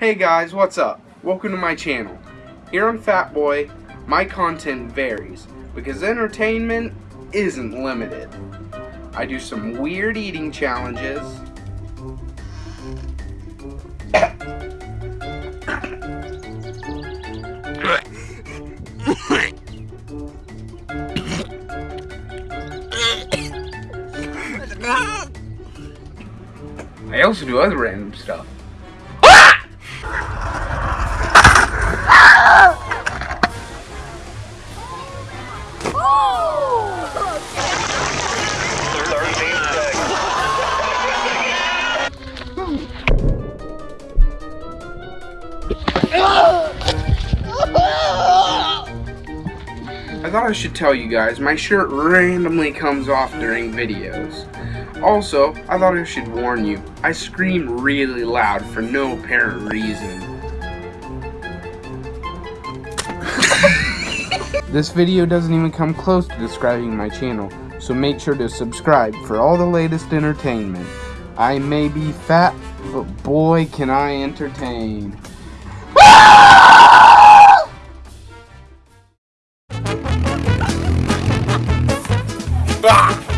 Hey guys, what's up? Welcome to my channel. Here on Fat Boy, my content varies because entertainment isn't limited. I do some weird eating challenges. I also do other random stuff. I thought I should tell you guys, my shirt randomly comes off during videos. Also, I thought I should warn you, I scream really loud for no apparent reason. this video doesn't even come close to describing my channel, so make sure to subscribe for all the latest entertainment. I may be fat, but boy can I entertain. Ah!